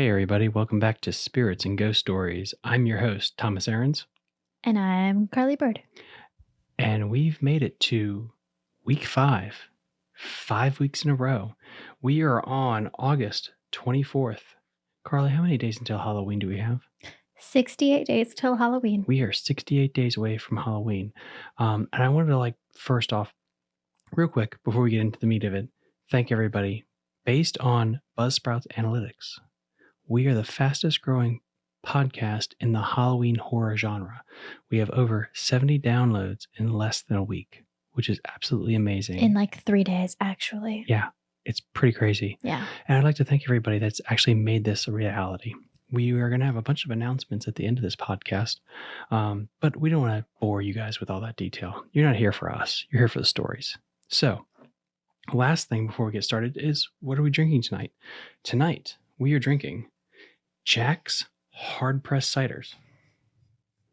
Hey, everybody, welcome back to Spirits and Ghost Stories. I'm your host, Thomas Ahrens, And I'm Carly Bird. and we've made it to week five, five weeks in a row. We are on August 24th. Carly, how many days until Halloween do we have? 68 days till Halloween. We are 68 days away from Halloween. Um, and I wanted to, like, first off, real quick, before we get into the meat of it, thank everybody. Based on Buzzsprouts Analytics, we are the fastest growing podcast in the Halloween horror genre. We have over 70 downloads in less than a week, which is absolutely amazing. In like three days, actually. yeah, it's pretty crazy. Yeah. And I'd like to thank everybody that's actually made this a reality. We are going to have a bunch of announcements at the end of this podcast, um, but we don't want to bore you guys with all that detail. You're not here for us, you're here for the stories. So, last thing before we get started is what are we drinking tonight? Tonight, we are drinking Jack's Hard Pressed Ciders.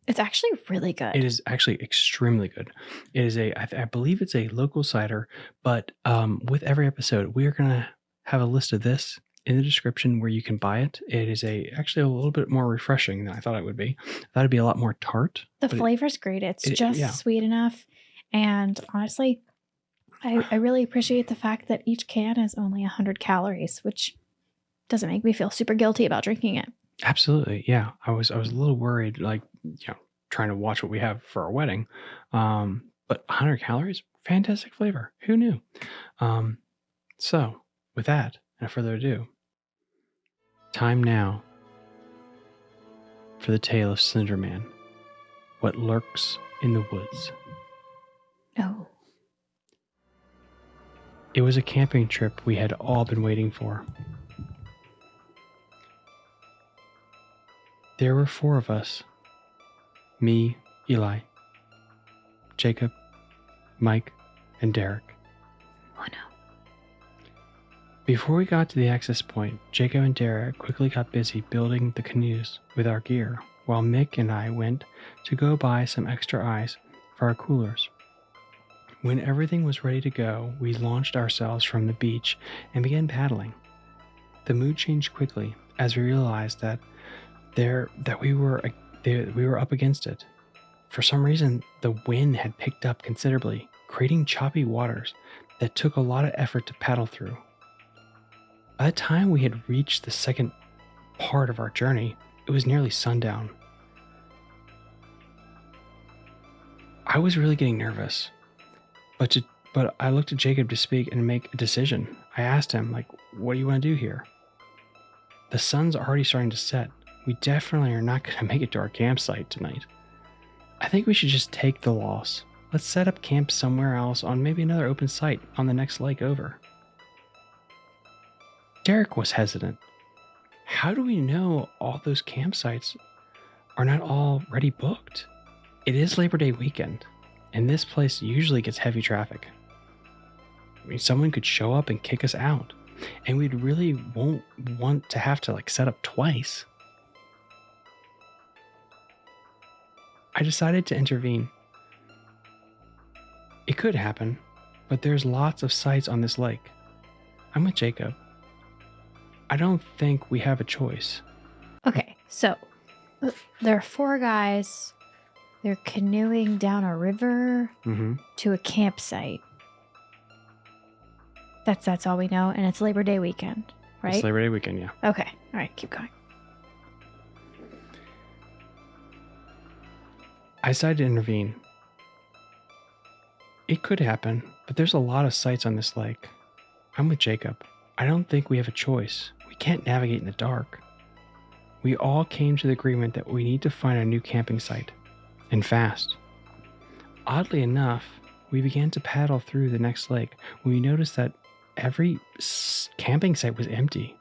It's actually really good. It is actually extremely good. It is a, I, I believe it's a local cider, but um, with every episode, we are going to have a list of this in the description where you can buy it. It is a actually a little bit more refreshing than I thought it would be. I thought it'd be a lot more tart. the but it- flavor's great. It's it- just yeah. sweet enough. And honestly, I, I really appreciate the fact that each can is only 100 calories, which doesn't make me feel super guilty about drinking it. Absolutely, yeah. I was I was a little worried, like you know, trying to watch what we have for our wedding. Um, but 100 calories, fantastic flavor. Who knew? Um, so with that, and further ado, time now for the tale of Slenderman. What lurks in the woods. Oh, It was a camping trip we had all been waiting for. There were four of us me, Eli, Jacob, Mike, and Derek. oh no. Before we got to the access point, Jacob and Derek quickly got busy building the canoes with our gear, while Mick and I went to go buy some extra ice for our coolers. When everything was ready to go, we launched ourselves from the beach and began paddling. The mood changed quickly as we realized that there that we were we were up against it. For some reason, the wind had picked up considerably, creating choppy waters that took a lot of effort to paddle through. By the time we had reached the second part of our journey, it was nearly sundown. I was really getting nervous, but to, but I looked at Jacob to speak and make a decision. I asked him, like, "What do you want to do here?" The sun's already starting to set. We definitely are not going to make it to our campsite tonight. I think we should just take the loss. Let's set up camp somewhere else on maybe another open site on the next lake over. Derek was hesitant. How do we know all those campsites are not already booked? It is Labor Day weekend, and this place usually gets heavy traffic. I mean, someone could show up and kick us out, and we'd really won't want to have to like set up twice. I decided to intervene. It could happen, but there's lots of sites on this lake. I'm with Jacob. I don't think we have a choice. Okay, so uh, there are four guys. They're canoeing down a river Mm-hmm. to a campsite. That's that's all we know, and it's Labor Day weekend, right? It's Labor Day weekend, yeah. okay, all right, keep going. I decided to intervene. It could happen, but there's a lot of sites on this lake. I'm with Jacob. I don't think we have a choice. We can't navigate in the dark. We all came to the agreement that we need to find a new camping site, and fast. Oddly enough, we began to paddle through the next lake when we noticed that every camping site was empty.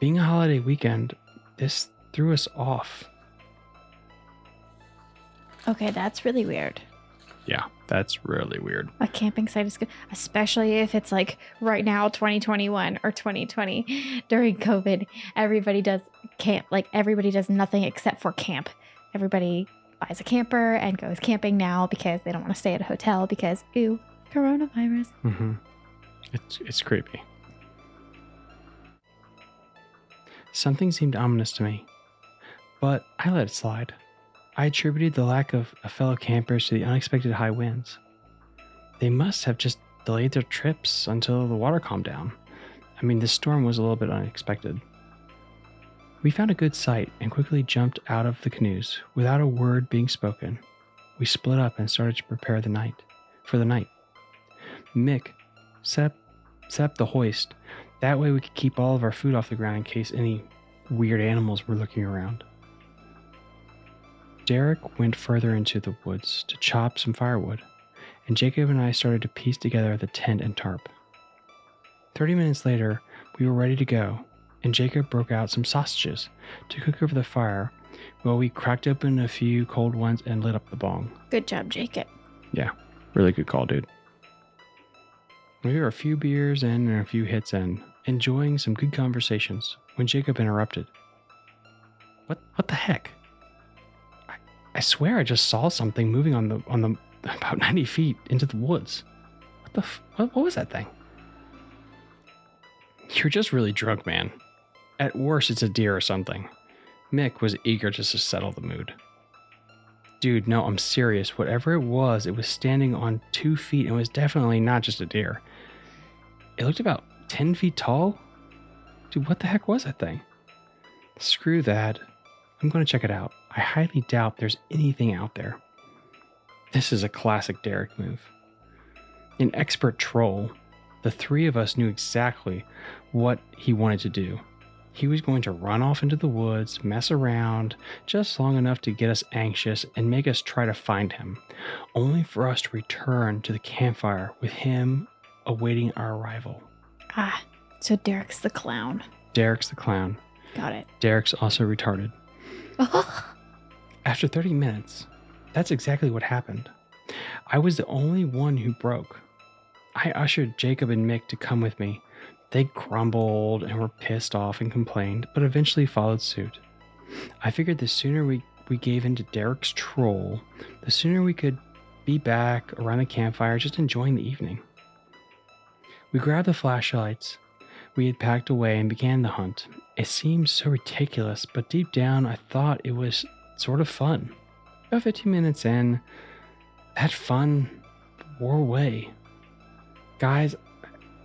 Being a holiday weekend, this threw us off. Okay, that's really weird. Yeah, that's really weird. A camping site is good, especially if it's like right now, 2021 or 2020 during COVID. Everybody does camp, like everybody does nothing except for camp. Everybody buys a camper and goes camping now because they don't want to stay at a hotel because, ew, coronavirus. Mm-hmm. It's it's creepy. Something seemed ominous to me, but I let it slide. I attributed the lack of, fellow campers to the unexpected high winds. They must have just delayed their trips until the water calmed down. I mean, this storm was a little bit unexpected. We found a good site and quickly jumped out of the canoes without a word being spoken. We split up and started to prepare the night for the night. Mick set up, set up the hoist. That way we could keep all of our food off the ground in case any weird animals were looking around. Derek went further into the woods to chop some firewood, and Jacob and I started to piece together the tent and tarp. Thirty minutes later, we were ready to go, and Jacob broke out some sausages to cook over the fire while we cracked open a few cold ones and lit up the bong. Good job, Jacob. Yeah, really good call, dude. We were a few beers in and a few hits in, enjoying some good conversations, when Jacob interrupted. What what the heck? I, swear I just saw something moving on the on the about 90 feet into the woods. What the what, what was that thing? You're just really drunk, man. At worst, it's a deer or something. Mick was eager just to settle the mood. Dude, no, I'm serious. Whatever it was, it was standing on two feet and was definitely not just a deer. It looked about 10 feet tall. Dude, what the heck was that thing? Screw that. I'm going to check it out. I highly doubt there's anything out there. This is a classic Derek move. An expert troll, the three of us knew exactly what he wanted to do. He was going to run off into the woods, mess around, just long enough to get us anxious and make us try to find him, only for us to return to the campfire with him awaiting our arrival. Ah, so Derek's the clown. Derek's the clown. Got it. Derek's also retarded. After 30 minutes, that's exactly what happened. I was the only one who broke. I ushered Jacob and Mick to come with me. They grumbled and were pissed off and complained, but eventually followed suit. I figured the sooner we, we gave in to Derek's troll, the sooner we could be back around the campfire just enjoying the evening. We grabbed the flashlights we had packed away and began the hunt. It seemed so ridiculous, but deep down I thought it was sort of fun. About 15 minutes in, that fun wore away. Guys,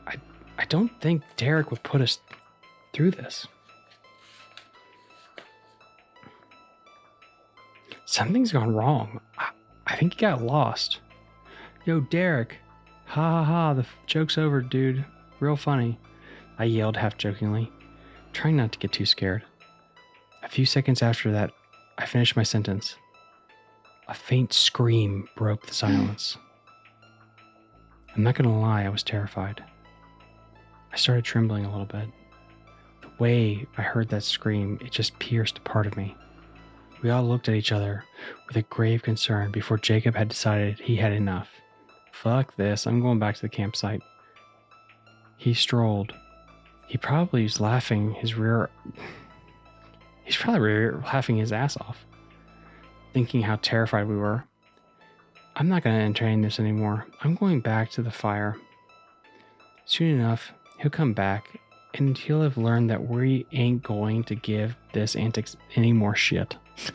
I, I don't think Derek would put us through this. Something's gone wrong. I, I think he got lost. Yo, Derek. Ha ha ha, the joke's over, dude. Real funny. I yelled half jokingly, trying not to get too scared. A few seconds after that, I finished my sentence. A faint scream broke the silence. I'm not gonna lie, I was terrified. I started trembling a little bit. The way I heard that scream, it just pierced a part of me. We all looked at each other with a grave concern before Jacob had decided he had enough. Fuck this, I'm going back to the campsite. He strolled. He probably was laughing his rear. He's probably rear- laughing his ass off, thinking how terrified we were. I'm not going to entertain this anymore. I'm going back to the fire. Soon enough, he'll come back and he'll have learned that we ain't going to give this antics any more shit.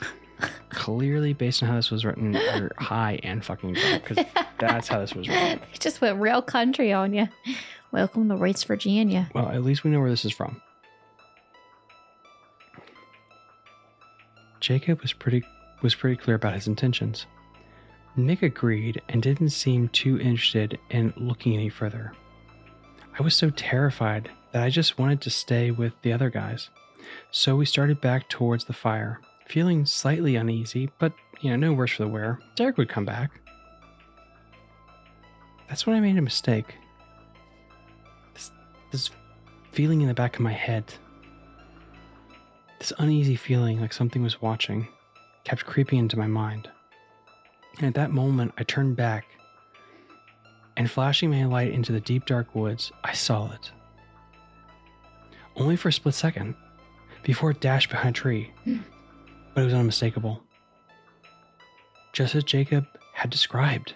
Clearly, based on how this was written, you're high and fucking drunk because that's how this was written. They just went real country on you. Welcome to West Virginia. Well, at least we know where this is from. Jacob was pretty was pretty clear about his intentions. Nick agreed and didn't seem too interested in looking any further. I was so terrified that I just wanted to stay with the other guys. So we started back towards the fire, feeling slightly uneasy, but you know, no worse for the wear. Derek would come back. That's when I made a mistake. This, this feeling in the back of my head, this uneasy feeling like something was watching, kept creeping into my mind. And at that moment, I turned back, and flashing my light into the deep dark woods, I saw it. Only for a split second, before it dashed behind a tree. but it was unmistakable. Just as Jacob had described.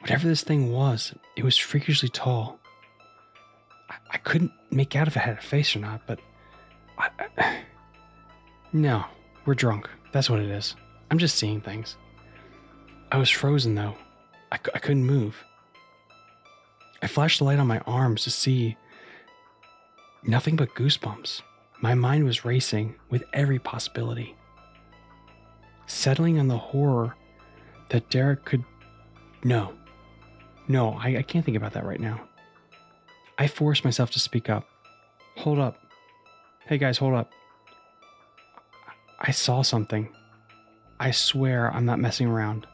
Whatever this thing was, it was freakishly tall. I, I couldn't make out if it had a face or not, but I, I, No, we're drunk. That's what it is. I'm just seeing things. I was frozen though. I, I couldn't move. I flashed the light on my arms to see nothing but goosebumps. My mind was racing with every possibility. Settling on the horror that Derek could. No. No, I, I can't think about that right now. I forced myself to speak up. Hold up. Hey guys, hold up. I saw something. I swear I'm not messing around.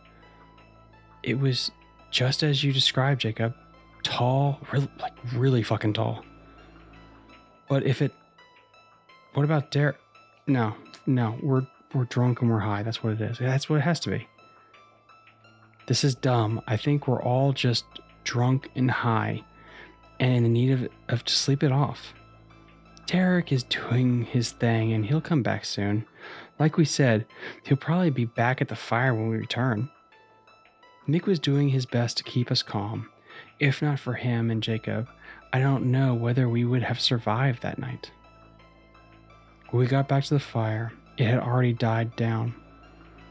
It was just as you described, Jacob. Tall, really, like really fucking tall. But if it, what about Derek? No, no, we're we're drunk and we're high. That's what it is. That's what it has to be. This is dumb. I think we're all just drunk and high, and in the need of of to sleep it off. Derek is doing his thing, and he'll come back soon. Like we said, he'll probably be back at the fire when we return. Nick was doing his best to keep us calm. If not for him and Jacob, I don't know whether we would have survived that night. We got back to the fire, it had already died down.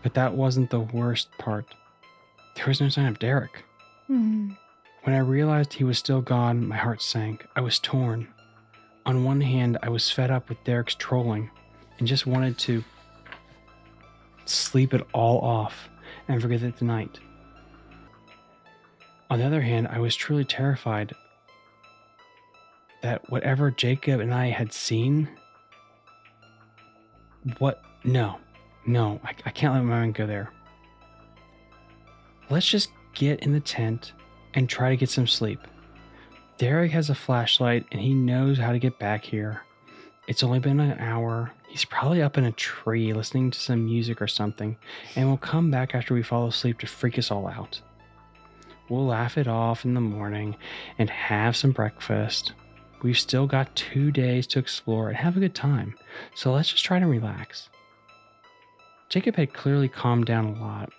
But that wasn't the worst part. There was no sign of Derek. Hmm. When I realized he was still gone, my heart sank. I was torn. On one hand, I was fed up with Derek's trolling and just wanted to sleep it all off and forget it tonight. On the other hand, I was truly terrified that whatever Jacob and I had seen, what? No, no, I, I can't let my mind go there. Let's just get in the tent and try to get some sleep. Derek has a flashlight and he knows how to get back here. It's only been an hour. He's probably up in a tree listening to some music or something, and will come back after we fall asleep to freak us all out. We'll laugh it off in the morning and have some breakfast. We've still got two days to explore and have a good time, so let's just try to relax. Jacob had clearly calmed down a lot,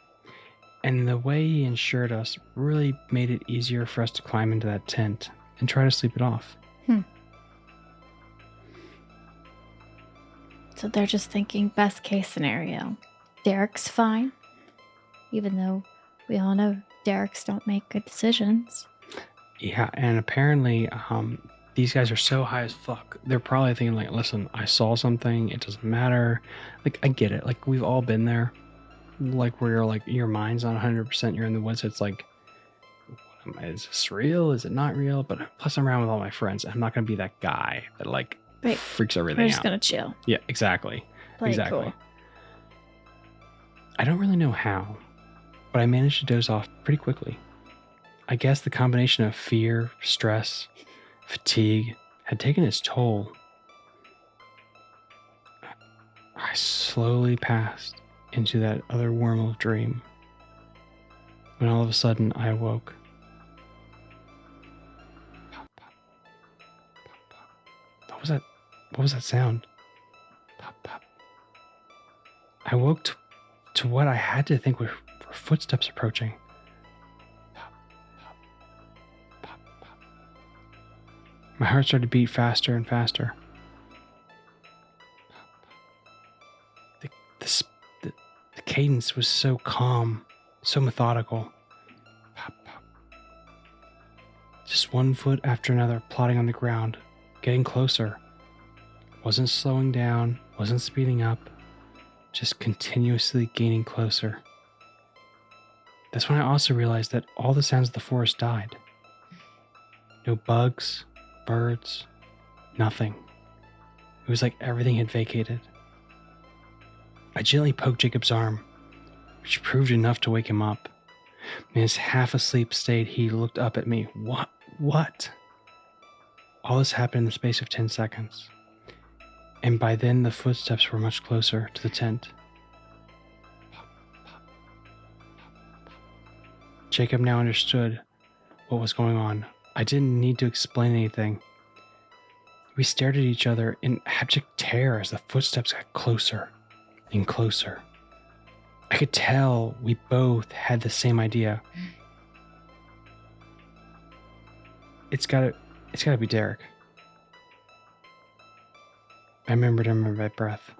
and the way he ensured us really made it easier for us to climb into that tent and try to sleep it off. Hmm. So they're just thinking best case scenario. Derek's fine, even though we all know Derek's don't make good decisions. Yeah, and apparently, um, these guys are so high as fuck. They're probably thinking like, "Listen, I saw something. It doesn't matter." Like, I get it. Like, we've all been there. Like, where you're like, your mind's not 100. percent You're in the woods. It's like, what am I- is this real? Is it not real? But plus, I'm around with all my friends. I'm not gonna be that guy that like Right. freaks We're everything just out. gonna chill. Yeah, exactly. Play exactly. cool. I don't really know how, but I managed to doze off pretty quickly. I guess the combination of fear, stress, fatigue had taken its toll. I slowly passed into that other worm of dream when all of a sudden I awoke. What was that? What was that sound? I woke to, to what I had to think were footsteps approaching. My heart started to beat faster and faster. The, the, the, the cadence was so calm, so methodical. Just one foot after another plodding on the ground, getting closer. Wasn't slowing down, wasn't speeding up just continuously gaining closer. That's when I also realized that all the sounds of the forest died. No bugs, birds, nothing. It was like everything had vacated. I gently poked Jacob's arm, which proved enough to wake him up. In his half asleep state, he looked up at me. What? What? All this happened in the space of 10 seconds and by then the footsteps were much closer to the tent. Jacob now understood what was going on. I didn't need to explain anything. We stared at each other in abject terror as the footsteps got closer and closer. I could tell we both had the same idea. It's gotta it's gotta be Derek. I remembered under my breath.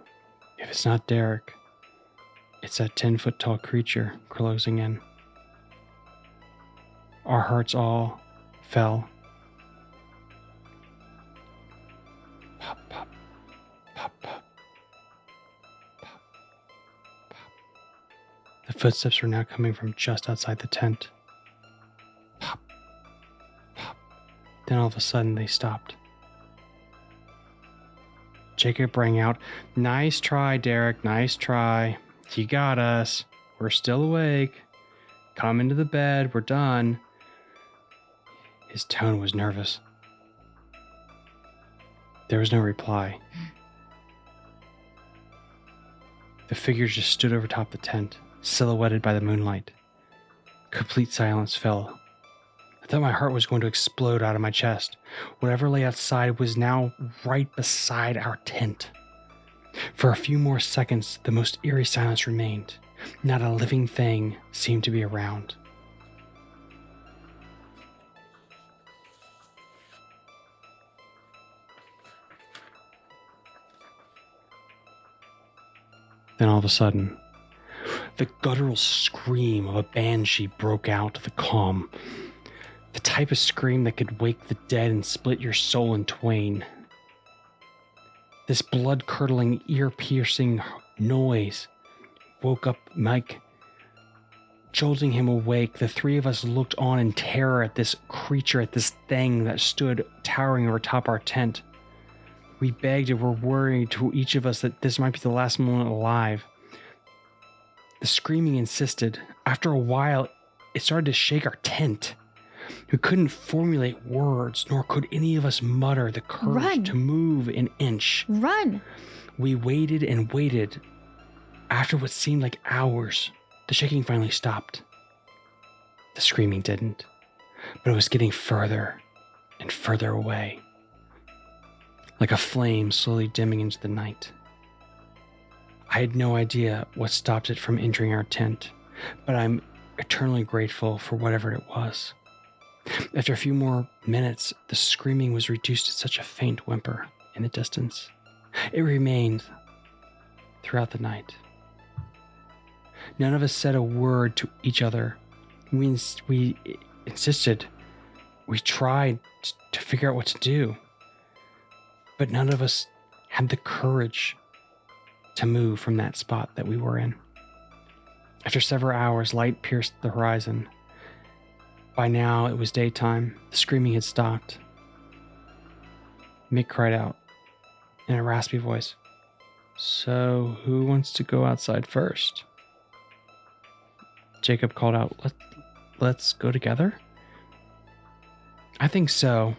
If it's not Derek, it's that 10 foot tall creature closing in. Our hearts all fell. Pop, pop, pop, pop, pop, pop. The footsteps were now coming from just outside the tent. Pop, pop. Then all of a sudden they stopped. Jacob rang out, Nice try, Derek, nice try. You got us. We're still awake. Come into the bed, we're done. His tone was nervous. There was no reply. The figure just stood over top the tent, silhouetted by the moonlight. Complete silence fell. I thought my heart was going to explode out of my chest. Whatever lay outside was now right beside our tent. For a few more seconds, the most eerie silence remained. Not a living thing seemed to be around. Then all of a sudden, the guttural scream of a banshee broke out of the calm. The type of scream that could wake the dead and split your soul in twain. This blood curdling, ear piercing noise woke up Mike, jolting him awake. The three of us looked on in terror at this creature, at this thing that stood towering over top our tent. We begged and were worried to each of us that this might be the last moment alive. The screaming insisted. After a while, it started to shake our tent. We couldn't formulate words, nor could any of us mutter the courage Run. to move an inch. Run! We waited and waited. After what seemed like hours, the shaking finally stopped. The screaming didn't, but it was getting further and further away, like a flame slowly dimming into the night. I had no idea what stopped it from entering our tent, but I'm eternally grateful for whatever it was. After a few more minutes, the screaming was reduced to such a faint whimper in the distance. It remained throughout the night. None of us said a word to each other. We, ins- we insisted. We tried t- to figure out what to do. But none of us had the courage to move from that spot that we were in. After several hours, light pierced the horizon. By now, it was daytime. The screaming had stopped. Mick cried out in a raspy voice, So, who wants to go outside first? Jacob called out, Let, Let's go together? I think so.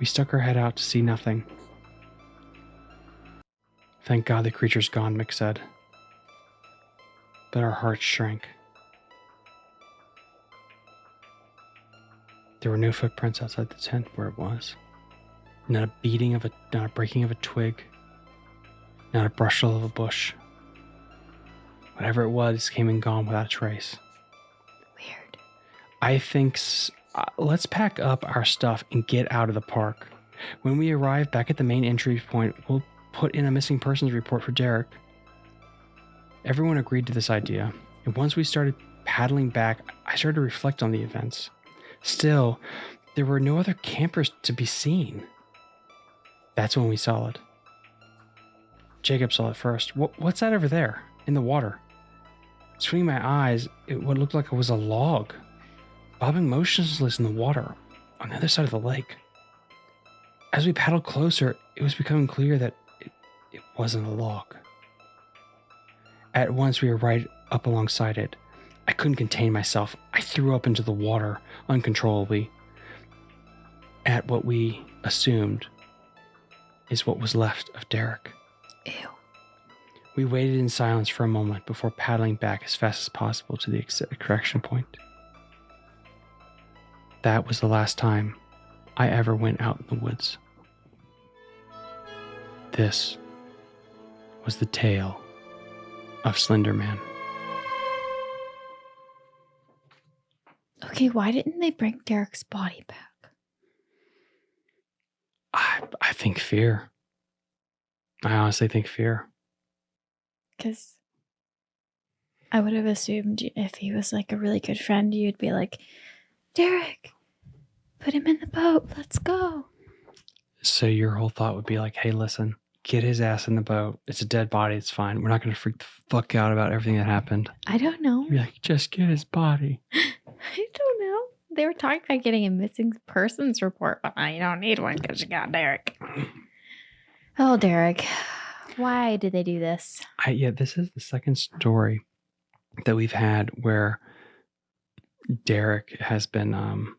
We stuck our head out to see nothing. Thank God the creature's gone, Mick said. But our hearts shrank. There were no footprints outside the tent where it was. Not a beating of a, not a breaking of a twig. Not a brushful of a bush. Whatever it was came and gone without a trace. Weird. I think uh, let's pack up our stuff and get out of the park. When we arrive back at the main entry point, we'll put in a missing persons report for Derek. Everyone agreed to this idea, and once we started paddling back, I started to reflect on the events. Still, there were no other campers to be seen. That's when we saw it. Jacob saw it first. What, what's that over there in the water? Swinging my eyes, it what looked like it was a log, bobbing motionless in the water on the other side of the lake. As we paddled closer, it was becoming clear that it, it wasn't a log. At once, we were right up alongside it. I couldn't contain myself. I threw up into the water uncontrollably at what we assumed is what was left of Derek. Ew. We waited in silence for a moment before paddling back as fast as possible to the extraction point. That was the last time I ever went out in the woods. This was the tale of Slender Man. Okay, why didn't they bring Derek's body back? I, I think fear. I honestly think fear. Because I would have assumed if he was like a really good friend, you'd be like, Derek, put him in the boat. Let's go. So your whole thought would be like, hey, listen, get his ass in the boat. It's a dead body. It's fine. We're not going to freak the fuck out about everything that happened. I don't know. You'd be like, just get his body. I don't know. They were talking about getting a missing persons report, but I don't need one because you got Derek. Oh, Derek. Why did they do this? I, yeah, this is the second story that we've had where Derek has been um,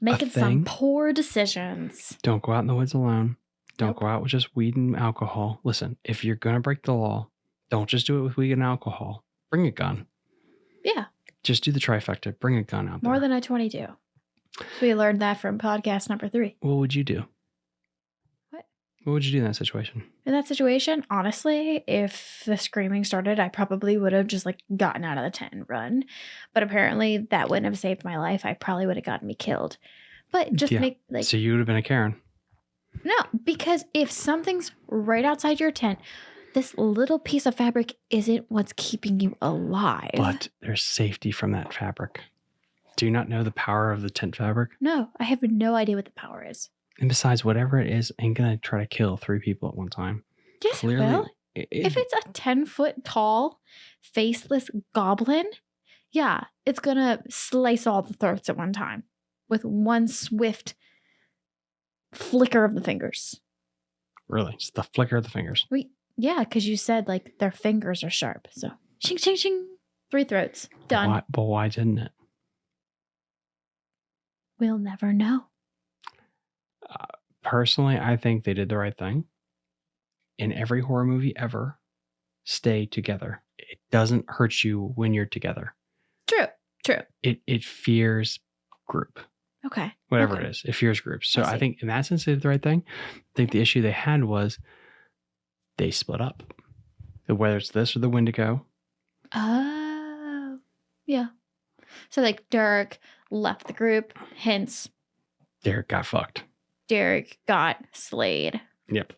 Making some poor decisions. don't go out in the woods alone. Don't Nope. go out with just weed and alcohol. Listen, if you're going to break the law, don't just do it with weed and alcohol. Bring a gun. Yeah, Just do the trifecta. Bring a gun out more there. than a 22. So we learned that from podcast number three. what would you do? What? Would you do in that situation? In that situation, honestly, if the screaming started, I probably would have just like gotten out of the tent and run. But apparently, that wouldn't have saved my life. I probably would have gotten me killed. But just Yeah. make like so you would have been a Karen. no, because if something's right outside your tent, this little piece of fabric isn't what's keeping you alive. But there's safety from that fabric. Do you not know the power of the tent fabric? no, I have no idea what the power is. And besides, whatever it is, ain't gonna try to kill three people at one time. Yes, Clearly, it will. it- if it's a 10 foot tall, faceless goblin, yeah, it's gonna slice all the throats at one time with one swift flicker of the fingers. really, it's the flicker of the fingers. Wait, yeah, because you said like their fingers are sharp. So, shing, shing, shing, three throats. Done. Why, but why didn't it? We'll never know. Personally, I think they did the right thing. In every horror movie ever, stay together. It doesn't hurt you when you're together. True, true. It it fears group. Okay. whatever Okay. it is. It fears groups. So I I, think in that sense they did the right thing. I think the issue they had was they split up. Whether it's this or the Wendigo, Oh, yeah. So, like, Derek left the group, hence, Derek got fucked. Derek got slayed. Yep.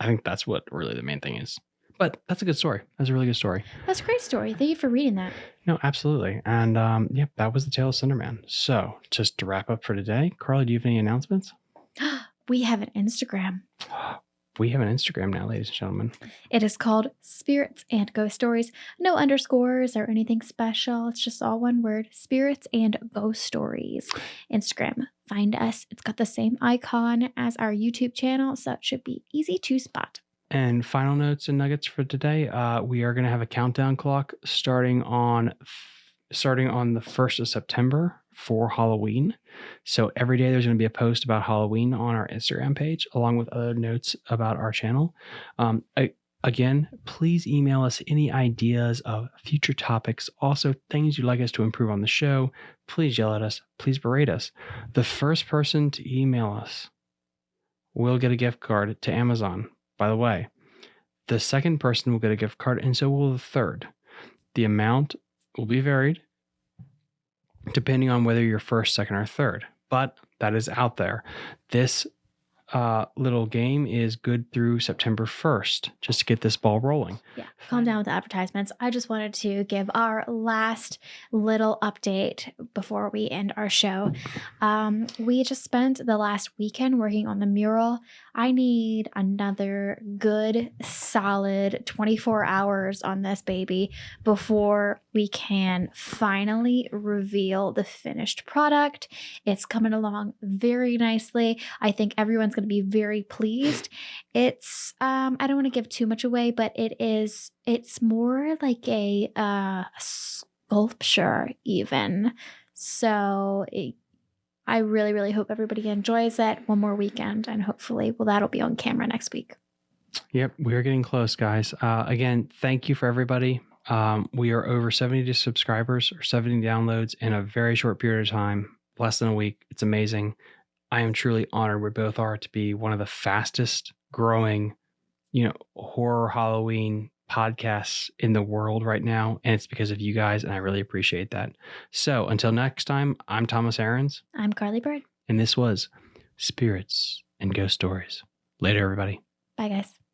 I think that's what really the main thing is. But that's a good story. That's a really good story. That's a great story. Thank you for reading that. No, absolutely. And um, yep, that was the tale of Slenderman. So just to wrap up for today, Carly, do you have any announcements? we have an Instagram. We have an Instagram now, ladies and gentlemen. It is called Spirits and Ghost Stories. No underscores or anything special. It's just all one word Spirits and Ghost Stories. Instagram. Find us. It's got the same icon as our YouTube channel, so it should be easy to spot. And final notes and nuggets for today. Uh, we are going to have a countdown clock starting on starting on the first of September for Halloween. So every day there's going to be a post about Halloween on our Instagram page, along with other notes about our channel. Um, I, again, please email us any ideas of future topics, also things you'd like us to improve on the show. Please yell at us. Please berate us. The first person to email us will get a gift card to Amazon. By the way, the second person will get a gift card, and so will the third. The amount will be varied depending on whether you're first, second, or third. But that is out there. This uh, little game is good through September 1st, just to get this ball rolling. Yeah, calm down with the advertisements. I just wanted to give our last little update before we end our show. Um, we just spent the last weekend working on the mural. I need another good, solid 24 hours on this baby before we can finally reveal the finished product. It's coming along very nicely. I think everyone's going to be very pleased. It's um I don't want to give too much away, but it is it's more like a uh sculpture even. So it, I really really hope everybody enjoys it one more weekend and hopefully well that'll be on camera next week. Yep, we're getting close, guys. Uh, again, thank you for everybody. Um, we are over 70 subscribers or 70 downloads in a very short period of time, less than a week. It's amazing. I am truly honored. We both are to be one of the fastest growing, you know, horror Halloween podcasts in the world right now. And it's because of you guys. And I really appreciate that. So until next time, I'm Thomas Aarons, I'm Carly Bird. and this was Spirits and Ghost Stories. Later, everybody. Bye guys.